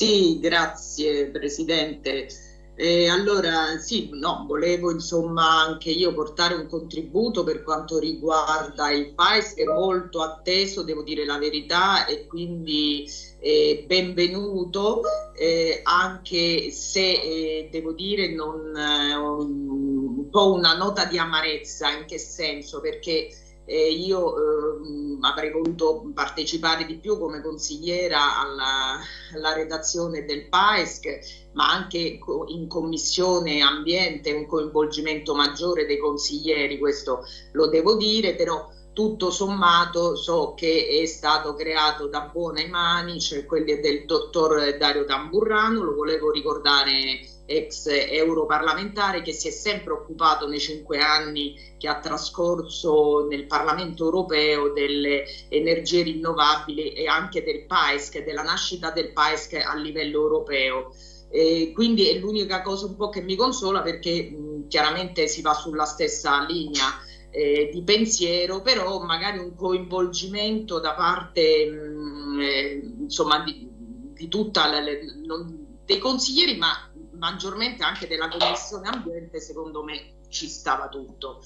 Sì, grazie Presidente. Eh, allora, sì, no, volevo insomma anche io portare un contributo per quanto riguarda il PAES che è molto atteso, devo dire la verità, e quindi eh, benvenuto, eh, anche se eh, devo dire non, eh, un po' una nota di amarezza, in che senso? Perché eh, io eh, avrei voluto partecipare di più come consigliera alla, alla redazione del PAESC, ma anche in commissione ambiente, un coinvolgimento maggiore dei consiglieri, questo lo devo dire, però tutto sommato so che è stato creato da buone mani, cioè quelli del dottor Dario Tamburrano, lo volevo ricordare ex europarlamentare che si è sempre occupato nei cinque anni che ha trascorso nel Parlamento europeo delle energie rinnovabili e anche del PAESC, della nascita del PAESC a livello europeo. E quindi è l'unica cosa un po' che mi consola perché mh, chiaramente si va sulla stessa linea eh, di pensiero, però magari un coinvolgimento da parte mh, eh, insomma di, di tutta la, le, non, dei consiglieri, ma maggiormente anche della Commissione Ambiente, secondo me ci stava tutto.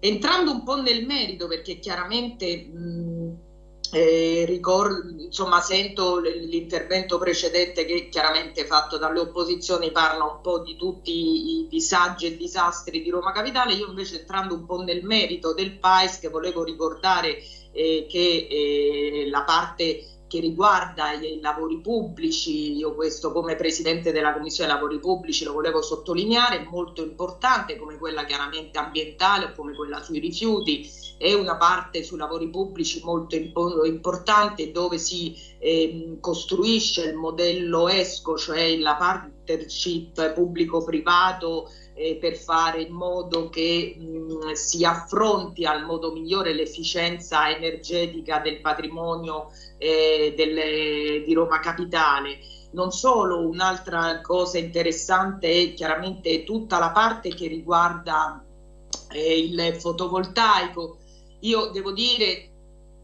Entrando un po' nel merito, perché chiaramente mh, eh, ricordo, insomma, sento l'intervento precedente che chiaramente fatto dalle opposizioni parla un po' di tutti i disagi e disastri di Roma Capitale, io invece entrando un po' nel merito del PAES che volevo ricordare eh, che eh, la parte che riguarda i lavori pubblici, io questo come Presidente della Commissione Lavori Pubblici lo volevo sottolineare, molto importante come quella chiaramente ambientale o come quella sui rifiuti, è una parte sui lavori pubblici molto importante dove si eh, costruisce il modello ESCO, cioè la partnership pubblico-privato eh, per fare in modo che mh, si affronti al modo migliore l'efficienza energetica del patrimonio eh, delle, di Roma Capitale. Non solo, un'altra cosa interessante è chiaramente tutta la parte che riguarda eh, il fotovoltaico. Io devo dire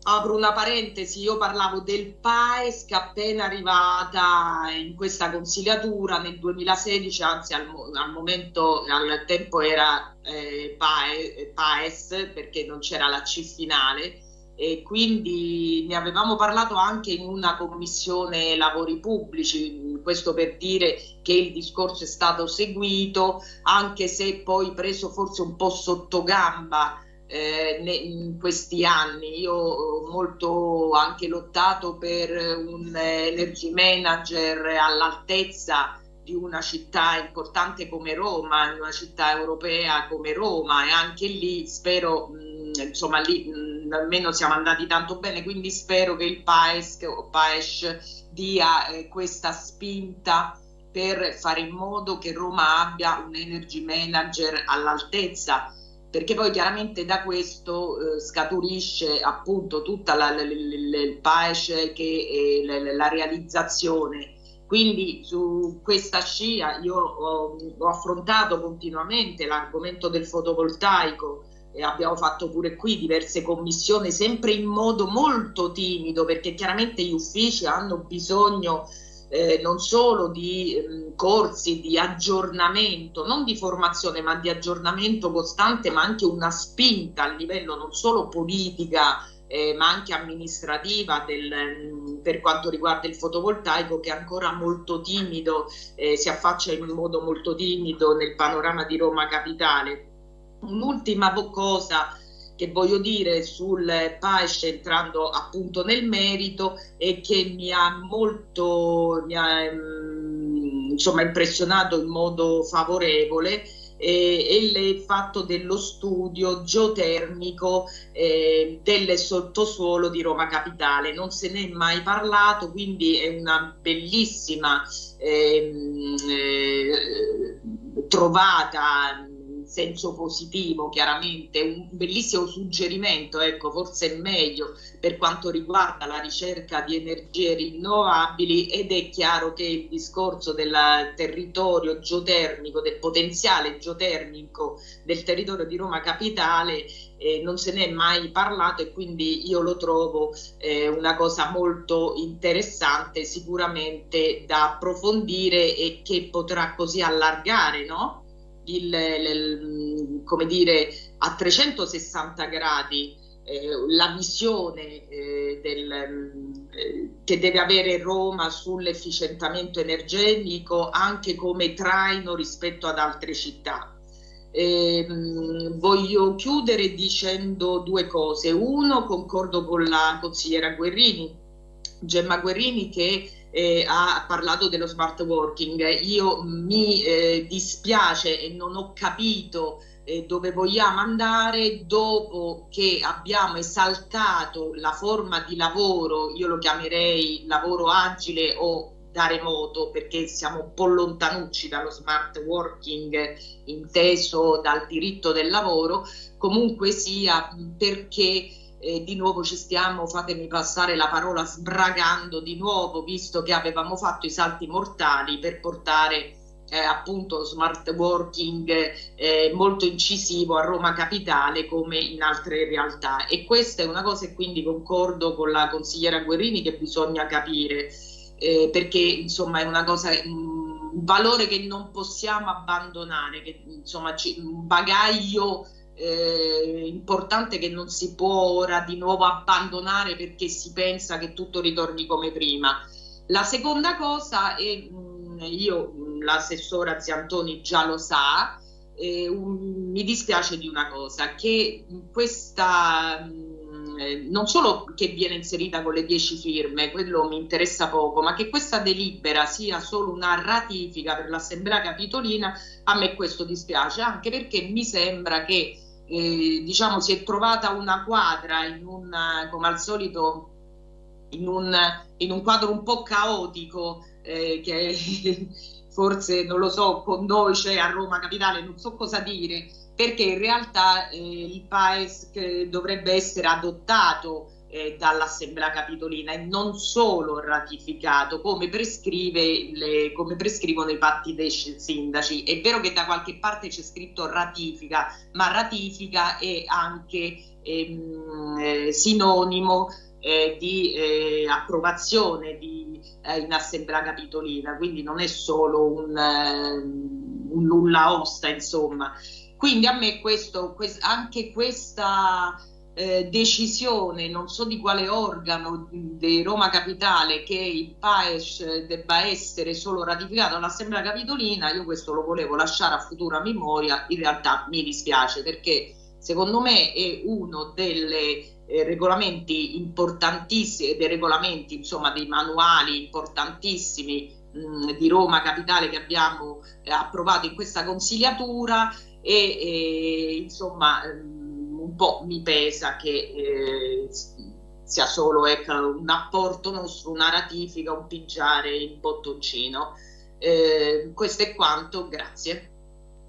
apro una parentesi, io parlavo del PAES che appena arrivata in questa consigliatura nel 2016, anzi al, al momento, al tempo era eh, PAES perché non c'era la C finale e quindi ne avevamo parlato anche in una commissione lavori pubblici, questo per dire che il discorso è stato seguito anche se poi preso forse un po' sotto gamba eh, in questi anni. Io ho molto anche lottato per un energy manager all'altezza di una città importante come Roma, una città europea come Roma e anche lì spero, mh, insomma lì mh, almeno siamo andati tanto bene, quindi spero che il PAES o PAES dia eh, questa spinta per fare in modo che Roma abbia un energy manager all'altezza perché poi chiaramente da questo eh, scaturisce appunto tutta la, la, la, il PAES che è la, la, realizzazione. Quindi su questa scia io ho, ho affrontato continuamente l'argomento del fotovoltaico e abbiamo fatto pure qui diverse commissioni sempre in modo molto timido perché chiaramente gli uffici hanno bisogno eh, non solo di eh, corsi di aggiornamento, non di formazione ma di aggiornamento costante, ma anche una spinta a livello non solo politica eh, ma anche amministrativa del, mm, per quanto riguarda il fotovoltaico che è ancora molto timido, eh, si affaccia in modo molto timido nel panorama di Roma Capitale. Un'ultima cosa che voglio dire sul PAES entrando appunto nel merito e che mi ha molto mi ha, mm, insomma, impressionato in modo favorevole eh, il fatto dello studio geotermico eh, del sottosuolo di Roma Capitale. Non se ne è mai parlato, quindi è una bellissima ehm, eh, trovata senso positivo chiaramente, un bellissimo suggerimento, ecco, forse è meglio per quanto riguarda la ricerca di energie rinnovabili ed è chiaro che il discorso del territorio geotermico, del potenziale geotermico del territorio di Roma Capitale eh, non se ne è mai parlato e quindi io lo trovo eh, una cosa molto interessante sicuramente da approfondire e che potrà così allargare no? Il, il, come dire, a 360 gradi eh, la visione eh, del, eh, che deve avere Roma sull'efficientamento energetico anche come traino rispetto ad altre città. Eh, voglio chiudere dicendo due cose. Uno, concordo con la consigliera Guerrini, Gemma Guerrini, che eh, ha parlato dello smart working. Io mi eh, dispiace e non ho capito eh, dove vogliamo andare dopo che abbiamo esaltato la forma di lavoro, io lo chiamerei lavoro agile o da remoto perché siamo un po' lontanucci dallo smart working inteso dal diritto del lavoro, comunque sia perché eh, di nuovo ci stiamo, fatemi passare la parola, sbragando di nuovo, visto che avevamo fatto i salti mortali per portare eh, appunto smart working eh, molto incisivo a Roma Capitale come in altre realtà. E questa è una cosa e quindi concordo con la consigliera Guerrini che bisogna capire eh, perché insomma è una cosa un valore che non possiamo abbandonare che insomma un bagaglio eh, importante che non si può ora di nuovo abbandonare perché si pensa che tutto ritorni come prima. La seconda cosa è, mh, io l'assessora Ziantoni già lo sa, eh, un, mi dispiace di una cosa, che questa mh, non solo che viene inserita con le 10 firme, quello mi interessa poco, ma che questa delibera sia solo una ratifica per l'Assemblea Capitolina, a me questo dispiace, anche perché mi sembra che eh, diciamo, si è trovata una quadra in un, come al solito, in un, in un quadro un po' caotico eh, che forse, non lo so, con noi c'è a Roma Capitale, non so cosa dire, perché in realtà eh, il PAES dovrebbe essere adottato eh, dall'Assemblea Capitolina e non solo ratificato come, le, come, prescrivono i patti dei sindaci. È vero che da qualche parte c'è scritto ratifica, ma ratifica è anche ehm, eh, sinonimo eh, di eh, approvazione di, eh, in Assemblea Capitolina, quindi non è solo un, ehm, un nulla osta, insomma. Quindi a me questo, quest anche questa eh, decisione, non so di quale organo di Roma Capitale, che il PAES debba essere solo ratificato all'Assemblea Capitolina, io questo lo volevo lasciare a futura memoria, in realtà mi dispiace perché secondo me è uno dei eh, regolamenti importantissimi, dei regolamenti, insomma dei manuali importantissimi mh, di Roma Capitale che abbiamo eh, approvato in questa consigliatura e, e insomma un po' mi pesa che eh, sia solo ecco, un apporto nostro, una ratifica, un pigiare in bottoncino. Eh, questo è quanto, grazie.